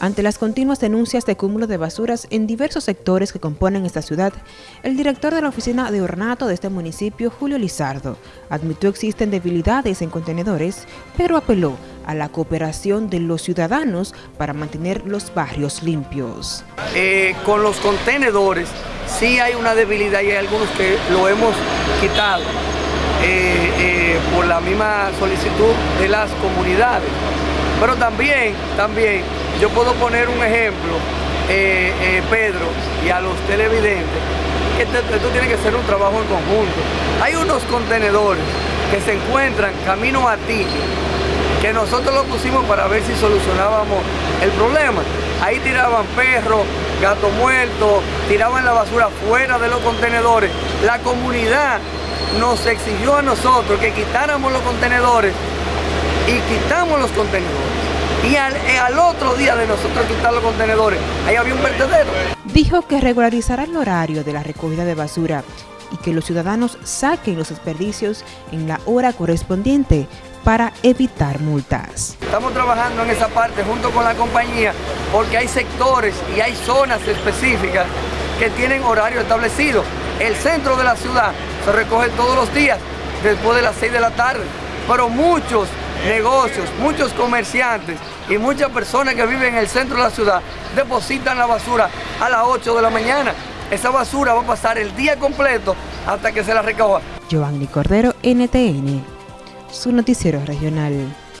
Ante las continuas denuncias de cúmulo de basuras en diversos sectores que componen esta ciudad, el director de la oficina de ornato de este municipio, Julio Lizardo, admitió existen debilidades en contenedores, pero apeló a la cooperación de los ciudadanos para mantener los barrios limpios. Eh, con los contenedores sí hay una debilidad y hay algunos que lo hemos quitado eh, eh, por la misma solicitud de las comunidades. Pero también, también yo puedo poner un ejemplo, eh, eh, Pedro, y a los televidentes, esto tiene que ser un trabajo en conjunto. Hay unos contenedores que se encuentran camino a ti, que nosotros lo pusimos para ver si solucionábamos el problema. Ahí tiraban perros, gatos muertos, tiraban la basura fuera de los contenedores. La comunidad nos exigió a nosotros que quitáramos los contenedores y quitamos los contenedores y eh, al, otro día de nosotros quitar los contenedores, ahí había un vertedero. Dijo que regularizará el horario de la recogida de basura y que los ciudadanos saquen los desperdicios en la hora correspondiente para evitar multas. Estamos trabajando en esa parte junto con la compañía porque hay sectores y hay zonas específicas que tienen horario establecido. El centro de la ciudad se recoge todos los días después de las 6 de la tarde, pero muchos negocios, muchos comerciantes y muchas personas que viven en el centro de la ciudad depositan la basura a las 8 de la mañana. Esa basura va a pasar el día completo hasta que se la recoja. Giovanni Cordero, NTN, su noticiero regional.